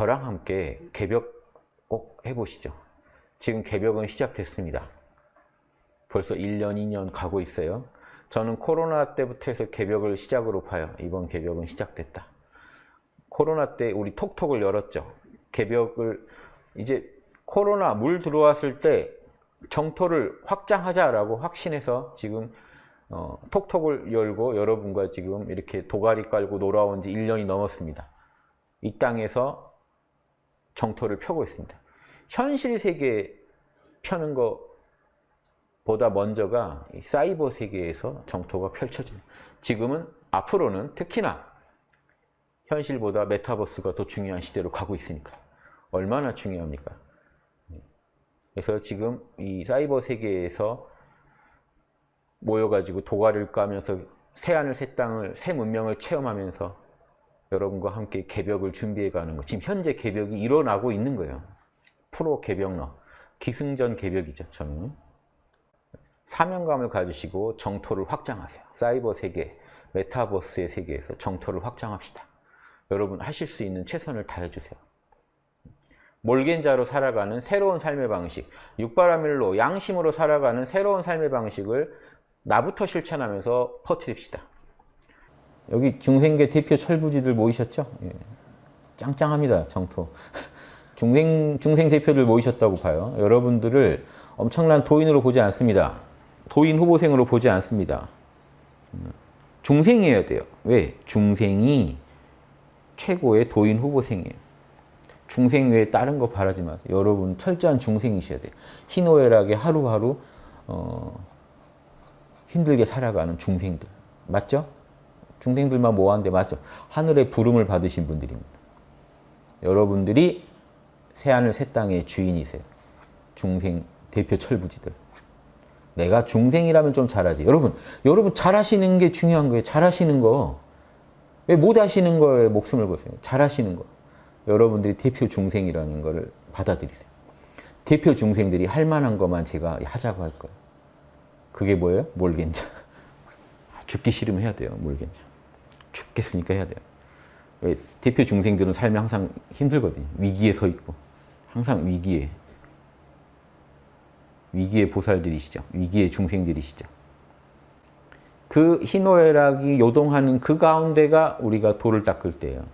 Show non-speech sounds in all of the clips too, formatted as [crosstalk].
저랑 함께 개벽 꼭 해보시죠. 지금 개벽은 시작됐습니다. 벌써 1년, 2년 가고 있어요. 저는 코로나 때부터 해서 개벽을 시작으로 봐요. 이번 개벽은 시작됐다. 코로나 때 우리 톡톡을 열었죠. 개벽을 이제 코로나 물 들어왔을 때 정토를 확장하자라고 확신해서 지금 어, 톡톡을 열고 여러분과 지금 이렇게 도가리 깔고 놀아온 지 1년이 넘었습니다. 이 땅에서 정토를 펴고 있습니다. 현실 세계 펴는 것보다 먼저가 사이버 세계에서 정토가 펼쳐집니다. 지금은 앞으로는 특히나 현실보다 메타버스가 더 중요한 시대로 가고 있으니까 얼마나 중요합니까? 그래서 지금 이 사이버 세계에서 모여가지고 도가를 까면서 새 하늘 새 땅을 새 문명을 체험하면서 여러분과 함께 개벽을 준비해가는 거 지금 현재 개벽이 일어나고 있는 거예요. 프로 개벽러 기승전 개벽이죠. 저는 사명감을 가지시고 정토를 확장하세요. 사이버 세계, 메타버스의 세계에서 정토를 확장합시다. 여러분 하실 수 있는 최선을 다해주세요. 몰겐자로 살아가는 새로운 삶의 방식, 육바라밀로 양심으로 살아가는 새로운 삶의 방식을 나부터 실천하면서 퍼뜨립시다. 여기 중생계 대표 철부지들 모이셨죠? 예. 짱짱합니다, 정토. [laughs] 중생, 중생 대표들 모이셨다고 봐요. 여러분들을 엄청난 도인으로 보지 않습니다. 도인 후보생으로 보지 않습니다. 중생이어야 돼요. 왜? 중생이 최고의 도인 후보생이에요. 중생 외에 다른 거 바라지 마세요. 여러분 철저한 중생이셔야 돼요. 희노애락에 하루하루 어, 힘들게 살아가는 중생들. 맞죠? 중생들만 모았는데 맞죠? 하늘의 부름을 받으신 분들입니다. 여러분들이 새하늘 새 땅의 주인이세요. 중생 대표 철부지들. 내가 중생이라면 좀 잘하지. 여러분, 여러분 잘하시는 게 중요한 거예요. 잘하시는 거. 왜 못하시는 거에 목숨을 거세요? 잘하시는 거. 여러분들이 대표 중생이라는 거를 받아들이세요. 대표 중생들이 할 만한 것만 제가 하자고 할 거예요. 그게 뭐예요? 몰겐자. [laughs] 죽기 싫으면 해야 돼요. 몰겐자. 죽겠으니까 해야 돼요. 왜? 대표 중생들은 삶이 항상 힘들거든요. 위기에 서 있고. 항상 위기에. 위기의 보살들이시죠. 위기의 중생들이시죠. 그 희노애락이 요동하는 그 가운데가 우리가 돌을 닦을 때예요.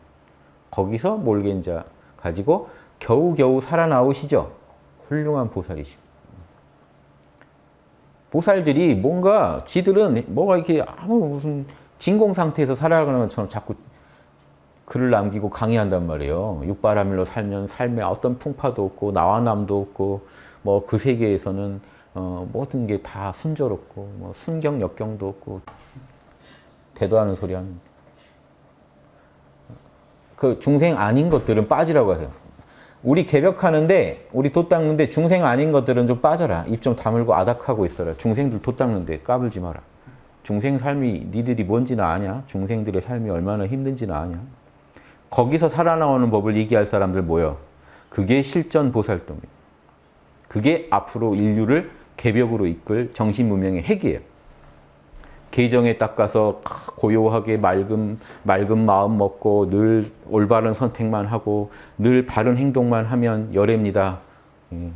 거기서 몰겐자 가지고 겨우겨우 살아나오시죠. 훌륭한 보살이시고. 보살들이 뭔가 지들은 뭐가 이렇게 아무 무슨 진공 상태에서 살아가는 것처럼 자꾸 글을 남기고 강의한단 말이에요. 육바라밀로 살면 삶에 어떤 풍파도 없고 나와남도 없고 뭐 그 세계에서는 어, 모든 게 다 순조롭고 뭐 순경 역경도 없고 대도하는 소리 합니다. 그 중생 아닌 것들은 빠지라고 하세요. 우리 개벽하는데 우리 돛 닦는데 중생 아닌 것들은 좀 빠져라. 입 좀 다물고 아닥하고 있어라. 중생들 돛 닦는데 까불지 마라. 중생 삶이 니들이 뭔지는 아냐? 중생들의 삶이 얼마나 힘든지는 아냐? 거기서 살아나오는 법을 얘기할 사람들 모여. 그게 실전 보살도입니다. 그게 앞으로 인류를 개벽으로 이끌 정신문명의 핵이에요. 계정에 닦아서 고요하게 맑은, 맑은 마음 먹고 늘 올바른 선택만 하고 늘 바른 행동만 하면 열애입니다. 예.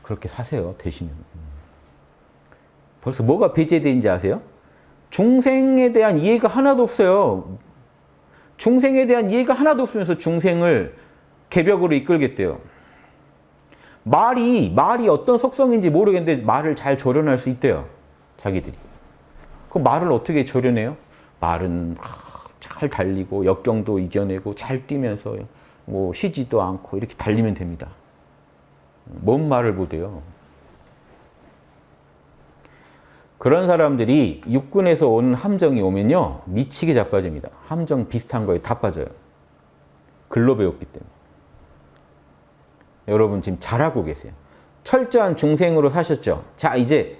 그렇게 사세요. 되시면. 벌써 뭐가 배제되는지 아세요? 중생에 대한 이해가 하나도 없어요. 중생에 대한 이해가 하나도 없으면서 중생을 개벽으로 이끌겠대요. 말이 말이 어떤 속성인지 모르겠는데 말을 잘 조련할 수 있대요. 자기들이. 그 말을 어떻게 조련해요? 말은 잘 달리고 역경도 이겨내고 잘 뛰면서 뭐 쉬지도 않고 이렇게 달리면 됩니다. 뭔 말을 못해요. 그런 사람들이 육군에서 오는 함정이 오면요. 미치게 자빠집니다. 함정 비슷한 거에 다 빠져요. 글로 배웠기 때문에. 여러분 지금 잘하고 계세요. 철저한 중생으로 사셨죠? 자 이제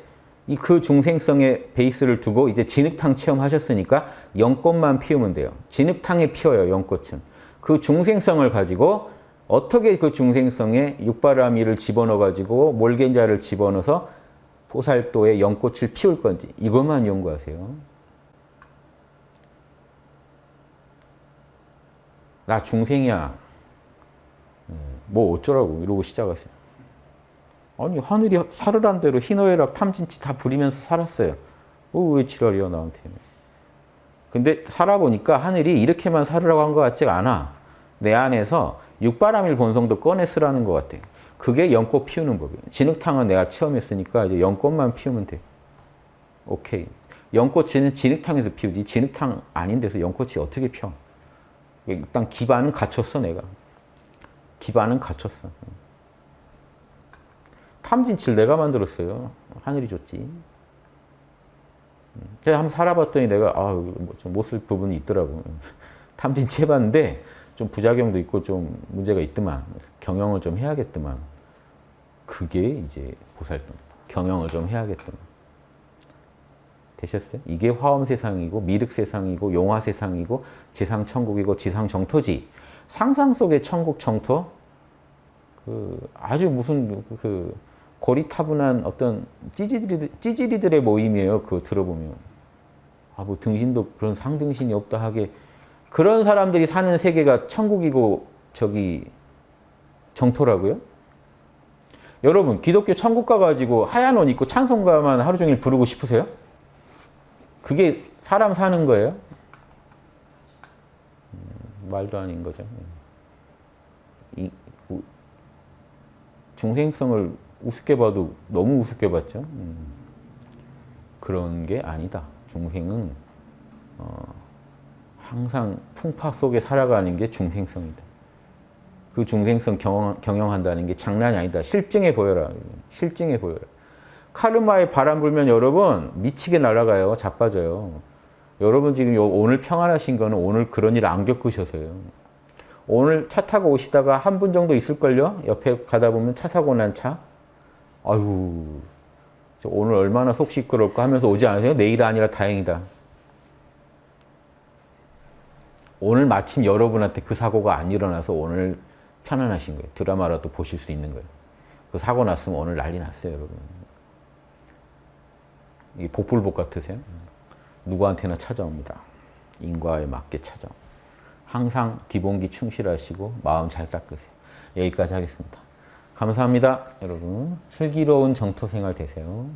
그 중생성의 베이스를 두고 이제 진흙탕 체험하셨으니까 연꽃만 피우면 돼요. 진흙탕에 피어요, 연꽃은. 그 중생성을 가지고 어떻게 그 중생성에 육바라미를 집어넣어가지고 몰겐자를 집어넣어서 보살도에 연꽃을 피울 건지 이것만 연구하세요. 나 중생이야. 뭐 어쩌라고 이러고 시작하세요. 아니 하늘이 사르란 대로 희노애락 탐진치 다 부리면서 살았어요. 어, 왜 지랄이야 나한테. 근데 살아보니까 하늘이 이렇게만 살으라고 한 것 같지가 않아. 내 안에서 육바람일 본성도 꺼내 쓰라는 것 같아요. 그게 연꽃 피우는 법이에요. 진흙탕은 내가 체험했으니까 이제 연꽃만 피우면 돼. 오케이. 연꽃은 진흙탕에서 피우지 진흙탕 아닌 데서 연꽃이 어떻게 펴? 일단 기반은 갖췄어 내가. 기반은 갖췄어. 탐진치를 내가 만들었어요. 하늘이 줬지. 제가 한번 살아봤더니 내가 아, 뭐좀못쓸 부분이 있더라고. [laughs] 탐진치 해봤는데 좀 부작용도 있고 좀 문제가 있더만 경영을 좀 해야겠더만 그게 이제 보살도 경영을 좀 해야겠더만 되셨어요? 이게 화엄 세상이고 미륵 세상이고 용화 세상이고 지상 천국이고 지상 정토지 상상 속의 천국 정토 그 아주 무슨 그 고리타분한 어떤 찌질이들, 찌질이들의 모임이에요. 그 들어보면 아 뭐 등신도 그런 상등신이 없다 하게 그런 사람들이 사는 세계가 천국이고 저기 정토라고요? 여러분 기독교 천국 가 가지고 하얀 옷 입고 찬송가만 하루 종일 부르고 싶으세요? 그게 사람 사는 거예요? 음, 말도 아닌 거죠. 이, 우, 중생성을 우습게 봐도 너무 우습게 봤죠. 음, 그런 게 아니다. 중생은 어, 항상 풍파 속에 살아가는 게 중생성이다. 그 중생성 경영, 경영 한다는 게 장난이 아니다. 실증해 보여라. 실증해 보여라. 카르마에 바람 불면 여러분 미치게 날아가요. 자빠져요. 여러분 지금 오늘 평안하신 거는 오늘 그런 일 안 겪으셔서요. 오늘 차 타고 오시다가 한 분 정도 있을걸요? 옆에 가다 보면 차 사고 난 차. 아유, 오늘 얼마나 속 시끄럽고 하면서 오지 않으세요? 내일 아니라 다행이다. 오늘 마침 여러분한테 그 사고가 안 일어나서 오늘 편안하신 거예요. 드라마라도 보실 수 있는 거예요. 그 사고 났으면 오늘 난리 났어요, 여러분. 이 복불복 같으세요? 누구한테나 찾아옵니다. 인과에 맞게 찾아옵니다. 항상 기본기 충실하시고 마음 잘 닦으세요. 여기까지 하겠습니다. 감사합니다. 여러분 슬기로운 정토생활 되세요.